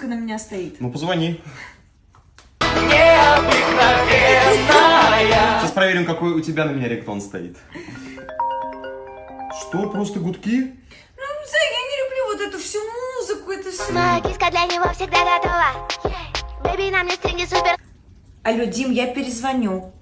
музыка на меня стоит. Ну, позвони. Сейчас проверим, какой у тебя на меня ректон стоит. Что, просто гудки? Ну, Зай, я не люблю вот эту всю музыку, это все... Моя киска для него всегда готова. Бэби, нам не стринги супер. Алло, Дим, я перезвоню.